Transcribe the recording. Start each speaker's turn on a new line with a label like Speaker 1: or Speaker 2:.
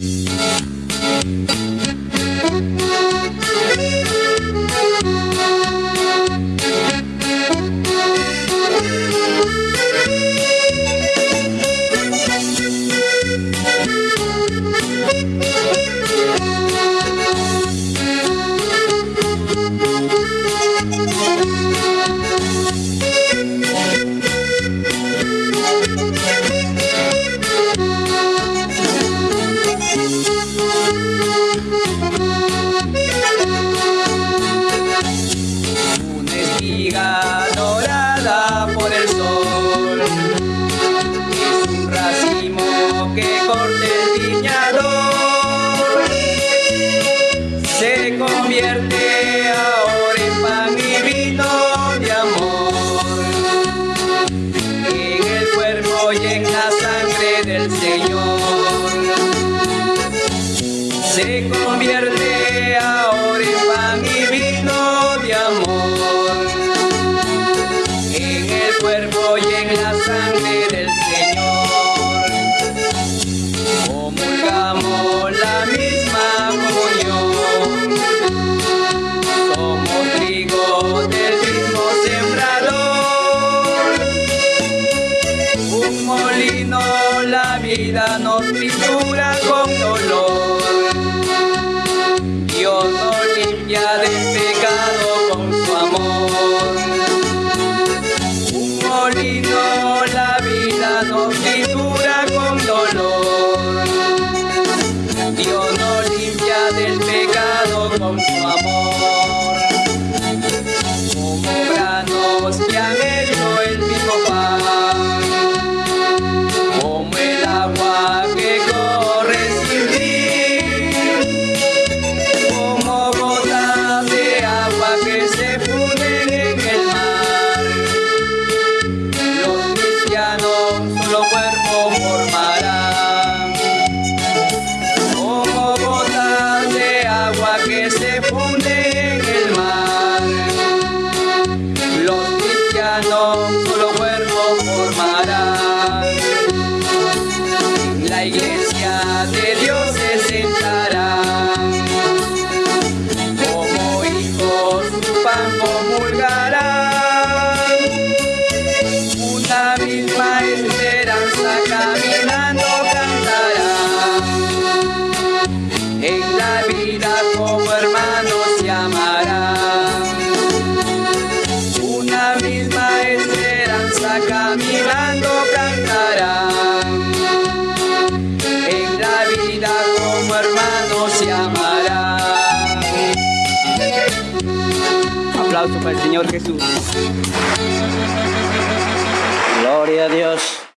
Speaker 1: Mm-hmm. Se convierte ahora en pan tritura con dolor Dios nos limpia del pecado con su amor. Un molino la vida nos tritura con dolor. Dios nos limpia del pecado con su amor. Como granos que solo cuerpo formarán, como gotas de agua que se funden en el mar. Los cristianos solo cuerpo formarán. La iglesia de Dios se sentará como hijos pan Aplauso para el Señor Jesús.
Speaker 2: Gloria a Dios.